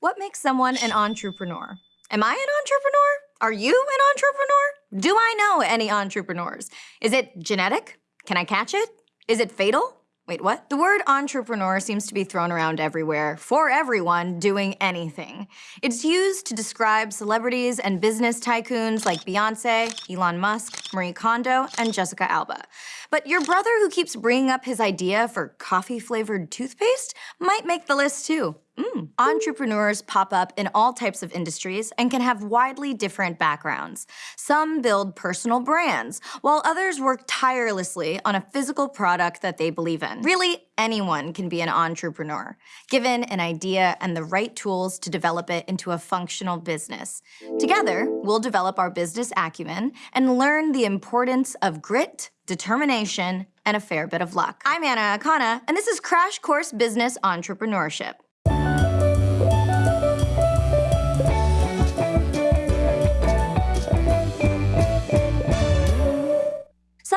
What makes someone an entrepreneur? Am I an entrepreneur? Are you an entrepreneur? Do I know any entrepreneurs? Is it genetic? Can I catch it? Is it fatal? Wait, what? The word entrepreneur seems to be thrown around everywhere, for everyone doing anything. It's used to describe celebrities and business tycoons like Beyonce, Elon Musk, Marie Kondo, and Jessica Alba. But your brother who keeps bringing up his idea for coffee-flavored toothpaste might make the list too. Mm. Entrepreneurs pop up in all types of industries and can have widely different backgrounds. Some build personal brands, while others work tirelessly on a physical product that they believe in. Really, anyone can be an entrepreneur, given an idea and the right tools to develop it into a functional business. Together, we'll develop our business acumen and learn the importance of grit, determination, and a fair bit of luck. I'm Anna Akana, and this is Crash Course Business Entrepreneurship.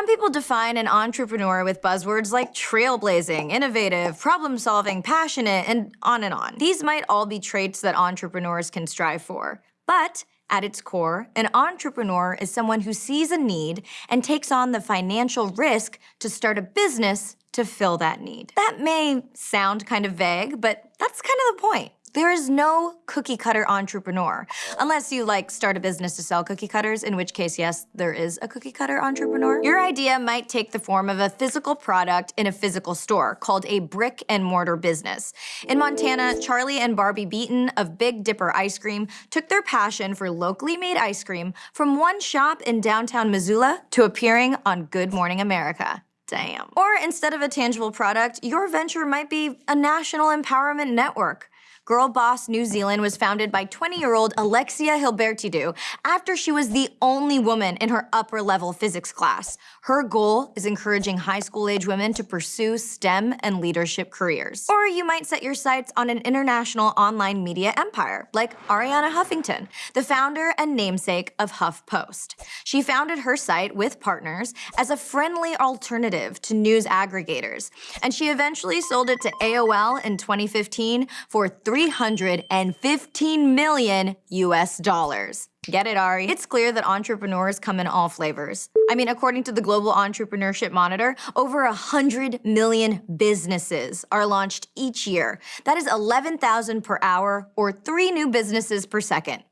Some people define an entrepreneur with buzzwords like trailblazing, innovative, problem-solving, passionate, and on and on. These might all be traits that entrepreneurs can strive for. But at its core, an entrepreneur is someone who sees a need and takes on the financial risk to start a business to fill that need. That may sound kind of vague, but that's kind of the point. There is no cookie cutter entrepreneur, unless you like start a business to sell cookie cutters, in which case, yes, there is a cookie cutter entrepreneur. Your idea might take the form of a physical product in a physical store called a brick and mortar business. In Montana, Charlie and Barbie Beaton of Big Dipper Ice Cream took their passion for locally made ice cream from one shop in downtown Missoula to appearing on Good Morning America. Damn. Or instead of a tangible product, your venture might be a national empowerment network. Girl Boss New Zealand was founded by 20-year-old Alexia Hilbertidou after she was the only woman in her upper-level physics class. Her goal is encouraging high school-age women to pursue STEM and leadership careers. Or you might set your sights on an international online media empire, like Arianna Huffington, the founder and namesake of HuffPost. She founded her site with partners as a friendly alternative to news aggregators, and she eventually sold it to AOL in 2015 for 315 million US dollars. Get it, Ari? It's clear that entrepreneurs come in all flavors. I mean, according to the Global Entrepreneurship Monitor, over 100 million businesses are launched each year. That is 11,000 per hour or three new businesses per second.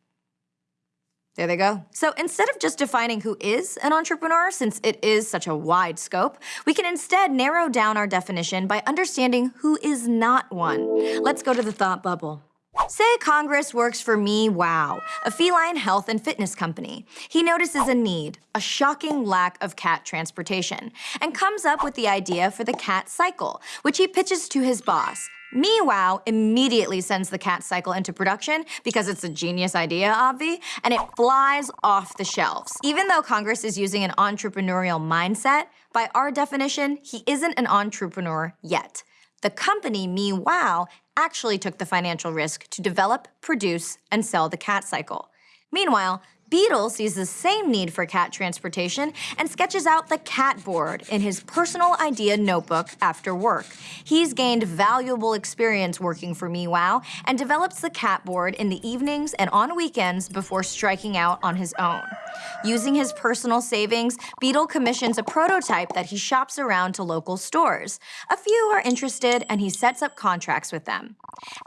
There they go. So instead of just defining who is an entrepreneur, since it is such a wide scope, we can instead narrow down our definition by understanding who is not one. Let's go to the thought bubble. Say Congress works for Meow Wow, a feline health and fitness company. He notices a need, a shocking lack of cat transportation, and comes up with the idea for the cat cycle, which he pitches to his boss, meow wow immediately sends the cat cycle into production because it's a genius idea, Obvi, and it flies off the shelves. Even though Congress is using an entrepreneurial mindset, by our definition, he isn't an entrepreneur yet. The company, meow, actually took the financial risk to develop, produce, and sell the cat cycle. Meanwhile, Beetle sees the same need for cat transportation and sketches out the cat board in his personal idea notebook after work. He's gained valuable experience working for meow and develops the cat board in the evenings and on weekends before striking out on his own. Using his personal savings, Beetle commissions a prototype that he shops around to local stores. A few are interested and he sets up contracts with them.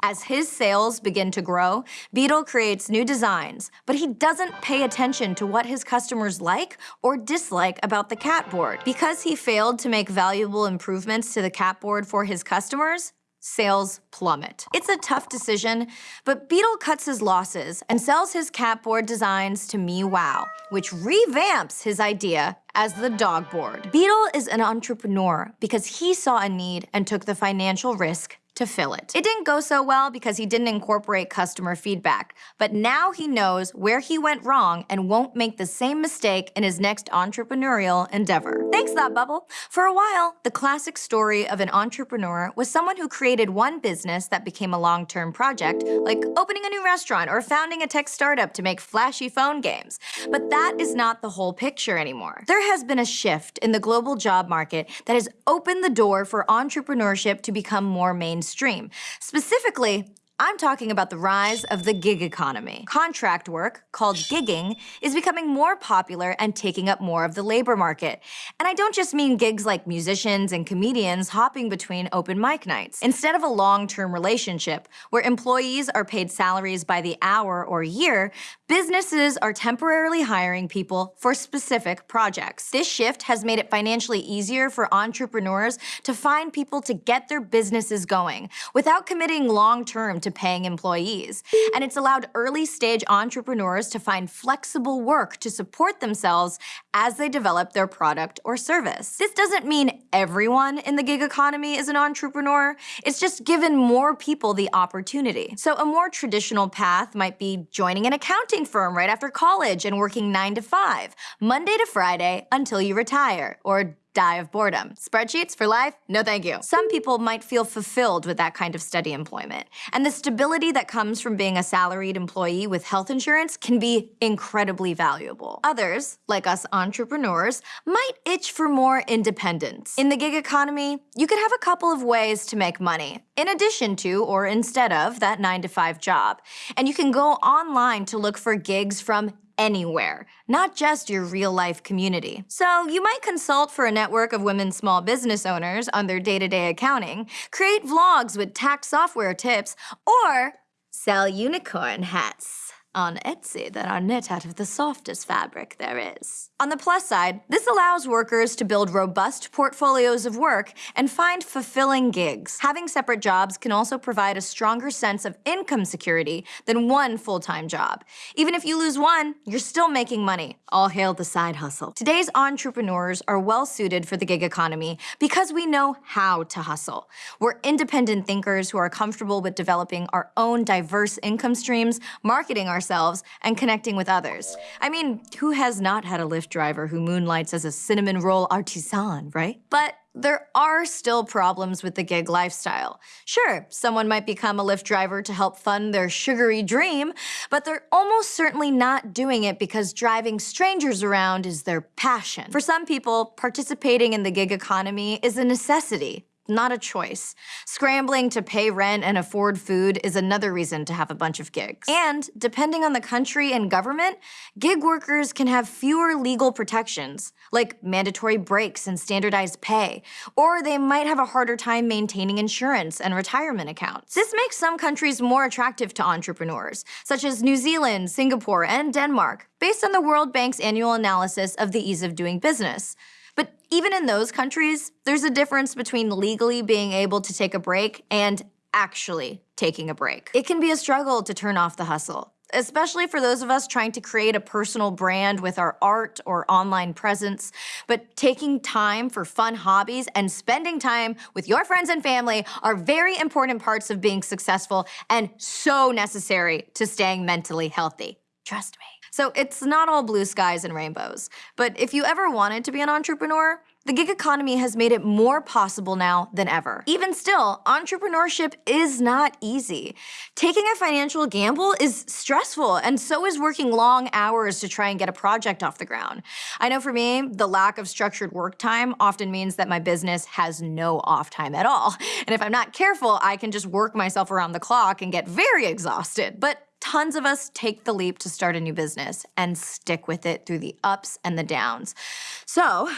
As his sales begin to grow, Beetle creates new designs, but he doesn't pay pay attention to what his customers like or dislike about the cat board. Because he failed to make valuable improvements to the cat board for his customers, sales plummet. It's a tough decision, but Beetle cuts his losses and sells his cat board designs to meow, which revamps his idea as the dog board. Beetle is an entrepreneur because he saw a need and took the financial risk to fill it. It didn't go so well because he didn't incorporate customer feedback, but now he knows where he went wrong and won't make the same mistake in his next entrepreneurial endeavor. Thanks, Thought Bubble. For a while, the classic story of an entrepreneur was someone who created one business that became a long-term project, like opening a new restaurant or founding a tech startup to make flashy phone games. But that is not the whole picture anymore. There has been a shift in the global job market that has opened the door for entrepreneurship to become more mainstream mainstream. Specifically, I'm talking about the rise of the gig economy. Contract work, called gigging, is becoming more popular and taking up more of the labor market. And I don't just mean gigs like musicians and comedians hopping between open mic nights. Instead of a long-term relationship, where employees are paid salaries by the hour or year, businesses are temporarily hiring people for specific projects. This shift has made it financially easier for entrepreneurs to find people to get their businesses going without committing long-term to paying employees. And it's allowed early stage entrepreneurs to find flexible work to support themselves as they develop their product or service. This doesn't mean everyone in the gig economy is an entrepreneur, it's just given more people the opportunity. So a more traditional path might be joining an accounting firm right after college and working 9 to 5, Monday to Friday until you retire, or die of boredom. Spreadsheets for life? No thank you. Some people might feel fulfilled with that kind of steady employment. And the stability that comes from being a salaried employee with health insurance can be incredibly valuable. Others, like us entrepreneurs, might itch for more independence. In the gig economy, you could have a couple of ways to make money, in addition to or instead of that 9 to 5 job. And you can go online to look for gigs from anywhere, not just your real-life community. So you might consult for a network of women small business owners on their day-to-day -day accounting, create vlogs with tax software tips, or sell unicorn hats on Etsy that are knit out of the softest fabric there is. On the plus side, this allows workers to build robust portfolios of work and find fulfilling gigs. Having separate jobs can also provide a stronger sense of income security than one full-time job. Even if you lose one, you're still making money. All hail the side hustle. Today's entrepreneurs are well suited for the gig economy because we know how to hustle. We're independent thinkers who are comfortable with developing our own diverse income streams, marketing our ourselves and connecting with others. I mean, who has not had a Lyft driver who moonlights as a cinnamon roll artisan, right? But there are still problems with the gig lifestyle. Sure, someone might become a Lyft driver to help fund their sugary dream, but they're almost certainly not doing it because driving strangers around is their passion. For some people, participating in the gig economy is a necessity, not a choice. Scrambling to pay rent and afford food is another reason to have a bunch of gigs. And depending on the country and government, gig workers can have fewer legal protections, like mandatory breaks and standardized pay, or they might have a harder time maintaining insurance and retirement accounts. This makes some countries more attractive to entrepreneurs, such as New Zealand, Singapore, and Denmark, based on the World Bank's annual analysis of the ease of doing business. But even in those countries, there's a difference between legally being able to take a break and actually taking a break. It can be a struggle to turn off the hustle especially for those of us trying to create a personal brand with our art or online presence. But taking time for fun hobbies and spending time with your friends and family are very important parts of being successful and so necessary to staying mentally healthy. Trust me. So it's not all blue skies and rainbows. But if you ever wanted to be an entrepreneur, the gig economy has made it more possible now than ever. Even still, entrepreneurship is not easy. Taking a financial gamble is stressful, and so is working long hours to try and get a project off the ground. I know for me, the lack of structured work time often means that my business has no off time at all. And if I'm not careful, I can just work myself around the clock and get very exhausted. But Tons of us take the leap to start a new business and stick with it through the ups and the downs. So,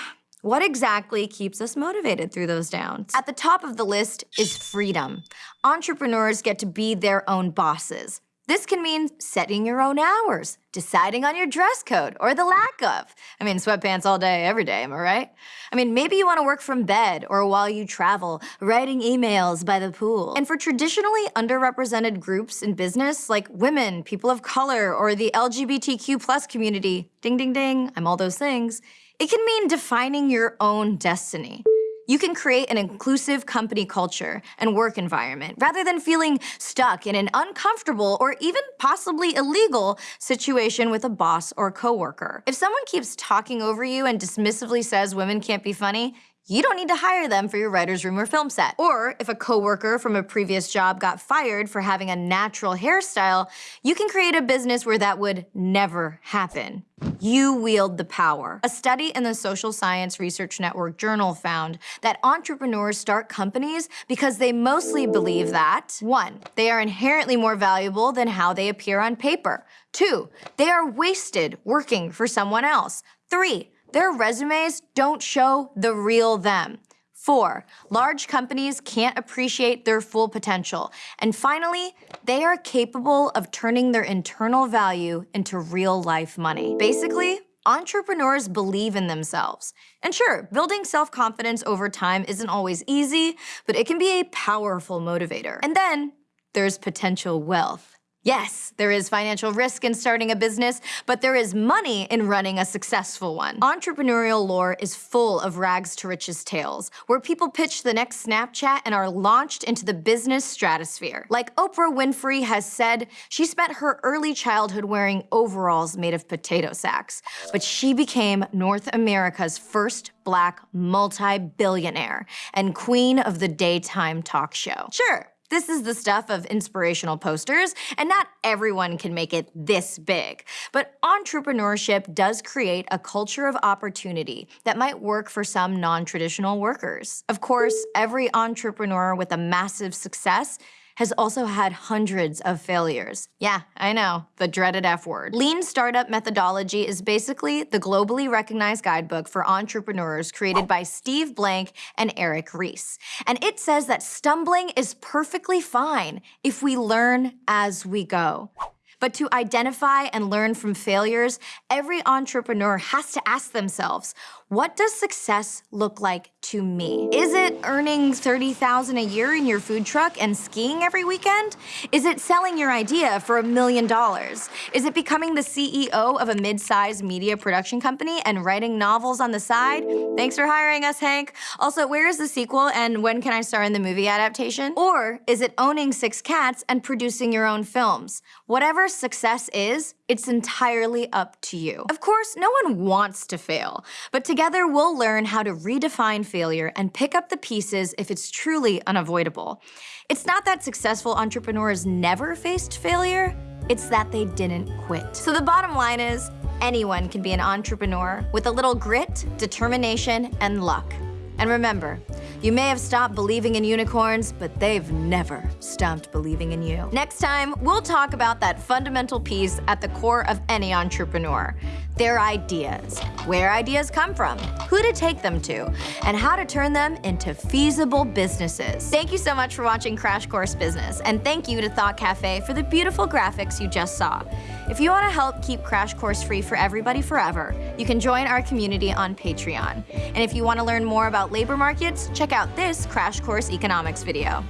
what exactly keeps us motivated through those downs? At the top of the list is freedom. Entrepreneurs get to be their own bosses. This can mean setting your own hours, deciding on your dress code, or the lack of. I mean, sweatpants all day, every day, am I right? I mean, maybe you want to work from bed or while you travel, writing emails by the pool. And for traditionally underrepresented groups in business, like women, people of color, or the LGBTQ plus community, ding ding ding, I'm all those things, it can mean defining your own destiny. You can create an inclusive company culture and work environment rather than feeling stuck in an uncomfortable or even possibly illegal situation with a boss or coworker. If someone keeps talking over you and dismissively says women can't be funny, you don't need to hire them for your writer's room or film set. Or if a coworker from a previous job got fired for having a natural hairstyle, you can create a business where that would never happen. You wield the power. A study in the Social Science Research Network Journal found that entrepreneurs start companies because they mostly believe that 1. They are inherently more valuable than how they appear on paper. 2. They are wasted working for someone else. 3. Their resumes don't show the real them. Four, large companies can't appreciate their full potential. And finally, they are capable of turning their internal value into real life money. Basically, entrepreneurs believe in themselves. And sure, building self-confidence over time isn't always easy, but it can be a powerful motivator. And then there's potential wealth. Yes, there is financial risk in starting a business, but there is money in running a successful one. Entrepreneurial lore is full of rags to riches tales, where people pitch the next Snapchat and are launched into the business stratosphere. Like Oprah Winfrey has said, she spent her early childhood wearing overalls made of potato sacks, but she became North America's first black multi-billionaire and queen of the daytime talk show. Sure, this is the stuff of inspirational posters, and not everyone can make it this big. But entrepreneurship does create a culture of opportunity that might work for some non-traditional workers. Of course, every entrepreneur with a massive success has also had hundreds of failures. Yeah, I know, the dreaded F word. Lean Startup Methodology is basically the globally recognized guidebook for entrepreneurs created by Steve Blank and Eric Ries. And it says that stumbling is perfectly fine if we learn as we go. But to identify and learn from failures, every entrepreneur has to ask themselves, what does success look like to me? Is it earning 30,000 a year in your food truck and skiing every weekend? Is it selling your idea for a million dollars? Is it becoming the CEO of a mid-sized media production company and writing novels on the side? Thanks for hiring us, Hank. Also, where is the sequel and when can I star in the movie adaptation? Or is it owning six cats and producing your own films? Whatever success is, it's entirely up to you. Of course, no one wants to fail, but together we'll learn how to redefine failure and pick up the pieces if it's truly unavoidable. It's not that successful entrepreneurs never faced failure, it's that they didn't quit. So the bottom line is, anyone can be an entrepreneur with a little grit, determination, and luck. And remember, you may have stopped believing in unicorns, but they've never stopped believing in you. Next time, we'll talk about that fundamental piece at the core of any entrepreneur, their ideas, where ideas come from, who to take them to, and how to turn them into feasible businesses. Thank you so much for watching Crash Course Business, and thank you to Thought Cafe for the beautiful graphics you just saw. If you want to help keep Crash Course free for everybody forever, you can join our community on Patreon. And if you want to learn more about labor markets, check out this Crash Course Economics video.